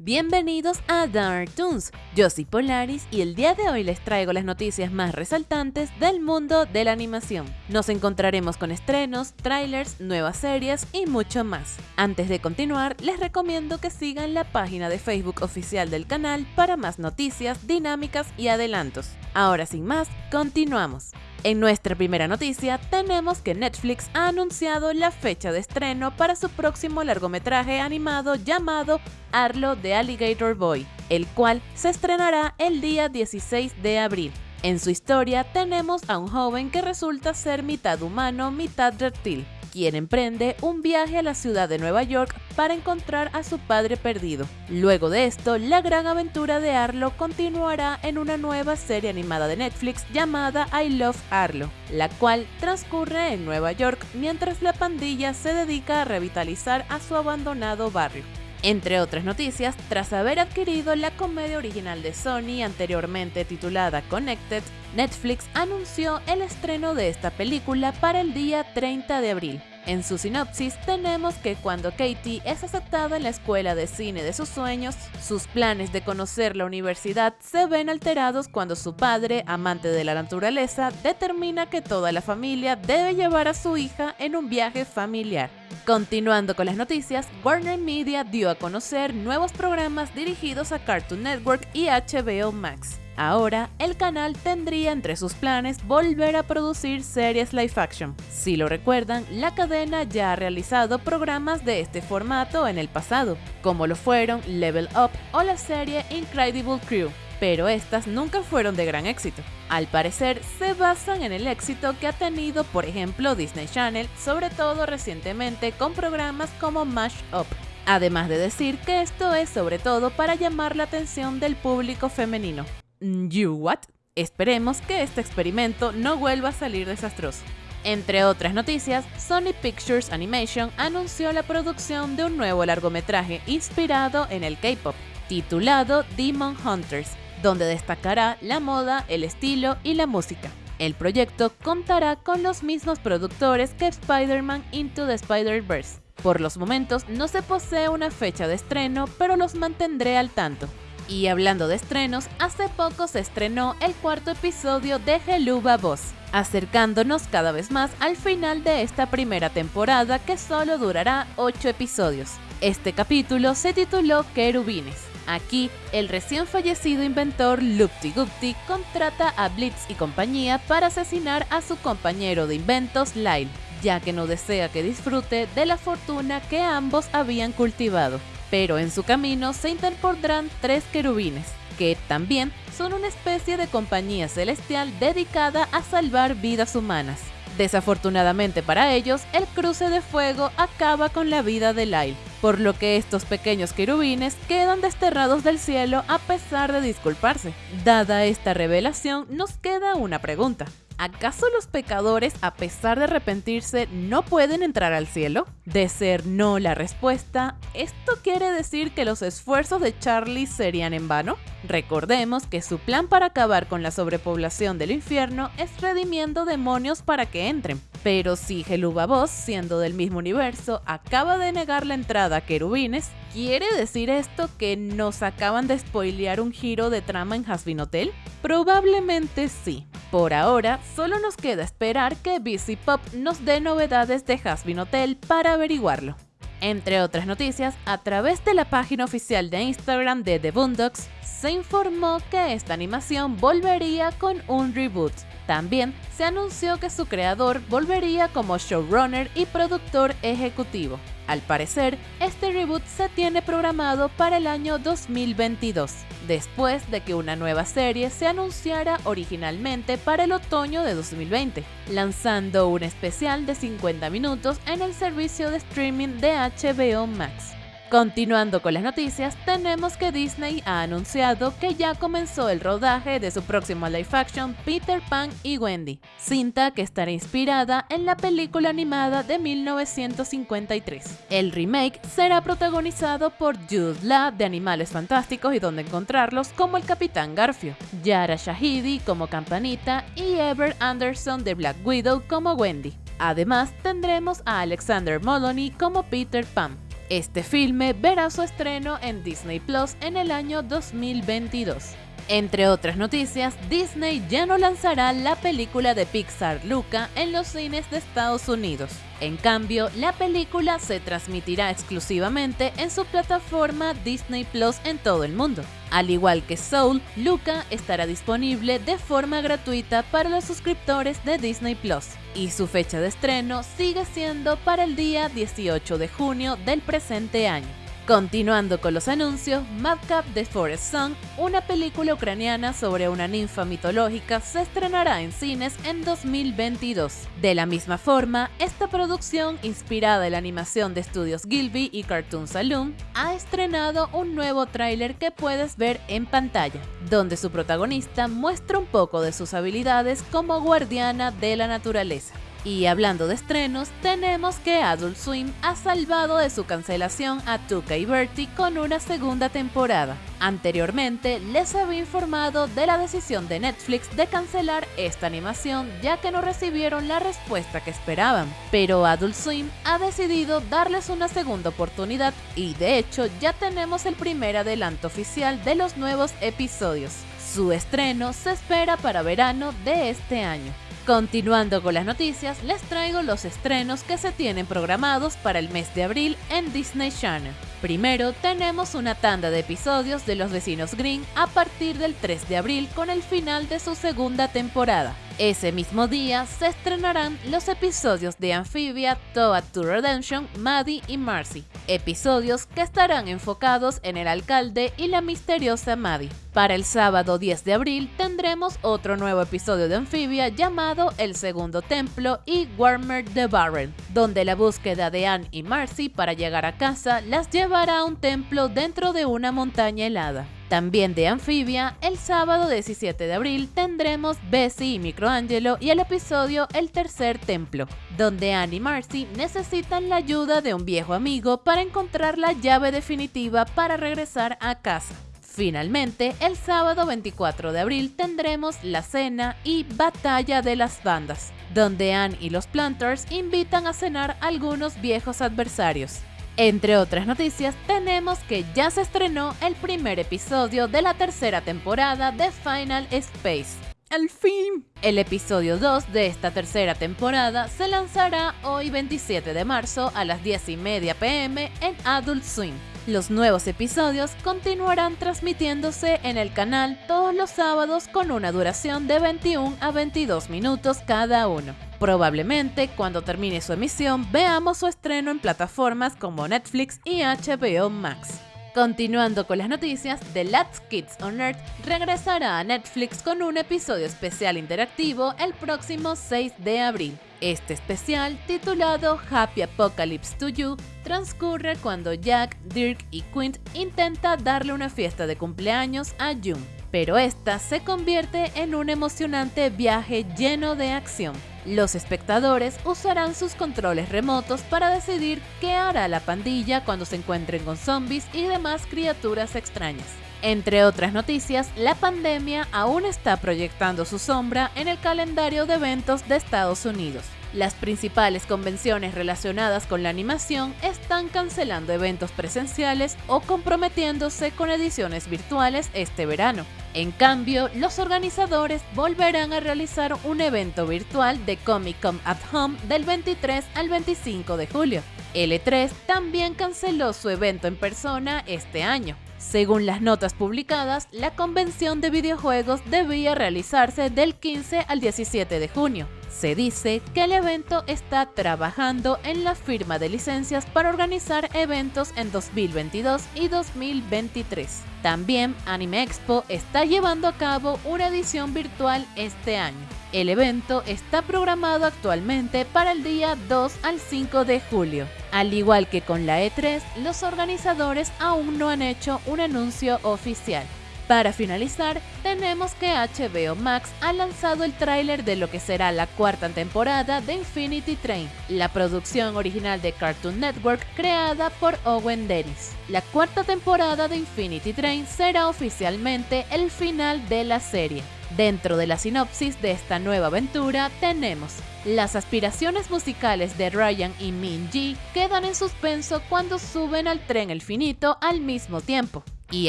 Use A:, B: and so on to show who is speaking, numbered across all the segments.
A: Bienvenidos a Dark Toons, yo soy Polaris y el día de hoy les traigo las noticias más resaltantes del mundo de la animación. Nos encontraremos con estrenos, trailers, nuevas series y mucho más. Antes de continuar, les recomiendo que sigan la página de Facebook oficial del canal para más noticias, dinámicas y adelantos. Ahora sin más, continuamos. En nuestra primera noticia tenemos que Netflix ha anunciado la fecha de estreno para su próximo largometraje animado llamado Arlo de Alligator Boy, el cual se estrenará el día 16 de abril. En su historia tenemos a un joven que resulta ser mitad humano, mitad reptil, quien emprende un viaje a la ciudad de Nueva York para encontrar a su padre perdido. Luego de esto, la gran aventura de Arlo continuará en una nueva serie animada de Netflix llamada I Love Arlo, la cual transcurre en Nueva York mientras la pandilla se dedica a revitalizar a su abandonado barrio. Entre otras noticias, tras haber adquirido la comedia original de Sony anteriormente titulada Connected, Netflix anunció el estreno de esta película para el día 30 de abril. En su sinopsis tenemos que cuando Katie es aceptada en la escuela de cine de sus sueños, sus planes de conocer la universidad se ven alterados cuando su padre, amante de la naturaleza, determina que toda la familia debe llevar a su hija en un viaje familiar. Continuando con las noticias, Warner Media dio a conocer nuevos programas dirigidos a Cartoon Network y HBO Max. Ahora, el canal tendría entre sus planes volver a producir series live action. Si lo recuerdan, la cadena ya ha realizado programas de este formato en el pasado, como lo fueron Level Up o la serie Incredible Crew, pero estas nunca fueron de gran éxito. Al parecer, se basan en el éxito que ha tenido, por ejemplo, Disney Channel, sobre todo recientemente con programas como Mash Up. Además de decir que esto es sobre todo para llamar la atención del público femenino. You what? Esperemos que este experimento no vuelva a salir desastroso. Entre otras noticias, Sony Pictures Animation anunció la producción de un nuevo largometraje inspirado en el K-pop, titulado Demon Hunters, donde destacará la moda, el estilo y la música. El proyecto contará con los mismos productores que Spider-Man Into the Spider-Verse. Por los momentos no se posee una fecha de estreno, pero los mantendré al tanto. Y hablando de estrenos, hace poco se estrenó el cuarto episodio de Geluba Boss, acercándonos cada vez más al final de esta primera temporada que solo durará 8 episodios. Este capítulo se tituló Querubines. Aquí, el recién fallecido inventor Lupti Gupti contrata a Blitz y compañía para asesinar a su compañero de inventos Lyle, ya que no desea que disfrute de la fortuna que ambos habían cultivado pero en su camino se interpondrán tres querubines, que también son una especie de compañía celestial dedicada a salvar vidas humanas. Desafortunadamente para ellos, el cruce de fuego acaba con la vida de Lyle, por lo que estos pequeños querubines quedan desterrados del cielo a pesar de disculparse. Dada esta revelación, nos queda una pregunta. ¿Acaso los pecadores, a pesar de arrepentirse, no pueden entrar al cielo? De ser no la respuesta, ¿esto quiere decir que los esfuerzos de Charlie serían en vano? Recordemos que su plan para acabar con la sobrepoblación del infierno es redimiendo demonios para que entren. Pero si Helubabos, siendo del mismo universo, acaba de negar la entrada a querubines, ¿quiere decir esto que nos acaban de spoilear un giro de trama en Hasbin Hotel? Probablemente sí. Por ahora, solo nos queda esperar que BC Pop nos dé novedades de Hasbin Hotel para averiguarlo. Entre otras noticias, a través de la página oficial de Instagram de The Boondocks, se informó que esta animación volvería con un reboot. También se anunció que su creador volvería como showrunner y productor ejecutivo. Al parecer, este reboot se tiene programado para el año 2022, después de que una nueva serie se anunciara originalmente para el otoño de 2020, lanzando un especial de 50 minutos en el servicio de streaming de HBO Max. Continuando con las noticias, tenemos que Disney ha anunciado que ya comenzó el rodaje de su próximo live action Peter Pan y Wendy, cinta que estará inspirada en la película animada de 1953. El remake será protagonizado por Jude Law de Animales Fantásticos y Donde Encontrarlos como el Capitán Garfio, Yara Shahidi como Campanita y Ever Anderson de Black Widow como Wendy. Además, tendremos a Alexander Moloney como Peter Pan. Este filme verá su estreno en Disney Plus en el año 2022. Entre otras noticias, Disney ya no lanzará la película de Pixar Luca en los cines de Estados Unidos. En cambio, la película se transmitirá exclusivamente en su plataforma Disney Plus en todo el mundo. Al igual que Soul, Luca estará disponible de forma gratuita para los suscriptores de Disney Plus, y su fecha de estreno sigue siendo para el día 18 de junio del presente año. Continuando con los anuncios, Madcap The Forest Song, una película ucraniana sobre una ninfa mitológica, se estrenará en cines en 2022. De la misma forma, esta producción, inspirada en la animación de estudios Gilby y Cartoon Saloon, ha estrenado un nuevo tráiler que puedes ver en pantalla, donde su protagonista muestra un poco de sus habilidades como guardiana de la naturaleza. Y hablando de estrenos, tenemos que Adult Swim ha salvado de su cancelación a Tuca y Bertie con una segunda temporada. Anteriormente les había informado de la decisión de Netflix de cancelar esta animación ya que no recibieron la respuesta que esperaban, pero Adult Swim ha decidido darles una segunda oportunidad y de hecho ya tenemos el primer adelanto oficial de los nuevos episodios. Su estreno se espera para verano de este año. Continuando con las noticias, les traigo los estrenos que se tienen programados para el mes de abril en Disney Channel. Primero, tenemos una tanda de episodios de Los Vecinos Green a partir del 3 de abril con el final de su segunda temporada. Ese mismo día se estrenarán los episodios de Amphibia, Toad to Redemption, Maddie y Marcy, episodios que estarán enfocados en el alcalde y la misteriosa Maddie. Para el sábado 10 de abril tendremos otro nuevo episodio de Amphibia llamado El Segundo Templo y Warmer the Barrel, donde la búsqueda de Anne y Marcy para llegar a casa las llevará a un templo dentro de una montaña helada. También de Anfibia, el sábado 17 de abril tendremos Bessie y Microangelo y el episodio El Tercer Templo, donde Anne y Marcy necesitan la ayuda de un viejo amigo para encontrar la llave definitiva para regresar a casa. Finalmente, el sábado 24 de abril tendremos La Cena y Batalla de las Bandas, donde Anne y los Planters invitan a cenar algunos viejos adversarios. Entre otras noticias, tenemos que ya se estrenó el primer episodio de la tercera temporada de Final Space. ¡Al fin! El episodio 2 de esta tercera temporada se lanzará hoy 27 de marzo a las 10 y media pm en Adult Swim. Los nuevos episodios continuarán transmitiéndose en el canal todos los sábados con una duración de 21 a 22 minutos cada uno. Probablemente cuando termine su emisión veamos su estreno en plataformas como Netflix y HBO Max. Continuando con las noticias, The Last Kids on Earth regresará a Netflix con un episodio especial interactivo el próximo 6 de abril. Este especial, titulado Happy Apocalypse to You, transcurre cuando Jack, Dirk y Quint intenta darle una fiesta de cumpleaños a June, pero esta se convierte en un emocionante viaje lleno de acción. Los espectadores usarán sus controles remotos para decidir qué hará la pandilla cuando se encuentren con zombies y demás criaturas extrañas. Entre otras noticias, la pandemia aún está proyectando su sombra en el calendario de eventos de Estados Unidos. Las principales convenciones relacionadas con la animación están cancelando eventos presenciales o comprometiéndose con ediciones virtuales este verano. En cambio, los organizadores volverán a realizar un evento virtual de Comic Con at Home del 23 al 25 de julio. L3 también canceló su evento en persona este año. Según las notas publicadas, la convención de videojuegos debía realizarse del 15 al 17 de junio. Se dice que el evento está trabajando en la firma de licencias para organizar eventos en 2022 y 2023. También Anime Expo está llevando a cabo una edición virtual este año. El evento está programado actualmente para el día 2 al 5 de julio. Al igual que con la E3, los organizadores aún no han hecho un anuncio oficial. Para finalizar, tenemos que HBO Max ha lanzado el tráiler de lo que será la cuarta temporada de Infinity Train, la producción original de Cartoon Network creada por Owen Dennis. La cuarta temporada de Infinity Train será oficialmente el final de la serie. Dentro de la sinopsis de esta nueva aventura tenemos las aspiraciones musicales de Ryan y Min Ji quedan en suspenso cuando suben al tren El Finito al mismo tiempo y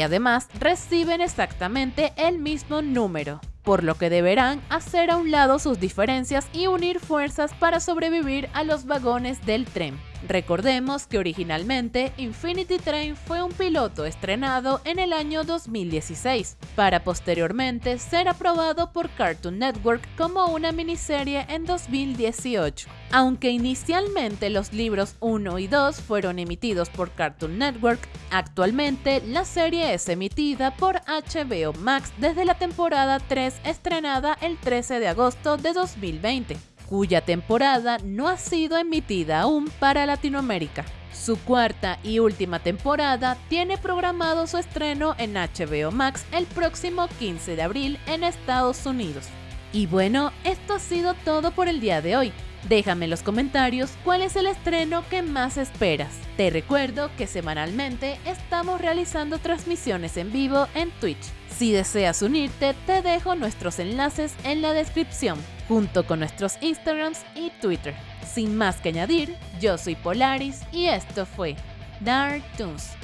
A: además reciben exactamente el mismo número, por lo que deberán hacer a un lado sus diferencias y unir fuerzas para sobrevivir a los vagones del tren. Recordemos que originalmente Infinity Train fue un piloto estrenado en el año 2016, para posteriormente ser aprobado por Cartoon Network como una miniserie en 2018. Aunque inicialmente los libros 1 y 2 fueron emitidos por Cartoon Network, actualmente la serie es emitida por HBO Max desde la temporada 3 estrenada el 13 de agosto de 2020 cuya temporada no ha sido emitida aún para Latinoamérica. Su cuarta y última temporada tiene programado su estreno en HBO Max el próximo 15 de abril en Estados Unidos. Y bueno, esto ha sido todo por el día de hoy. Déjame en los comentarios cuál es el estreno que más esperas. Te recuerdo que semanalmente estamos realizando transmisiones en vivo en Twitch. Si deseas unirte, te dejo nuestros enlaces en la descripción junto con nuestros Instagrams y Twitter. Sin más que añadir, yo soy Polaris y esto fue Dark Toons.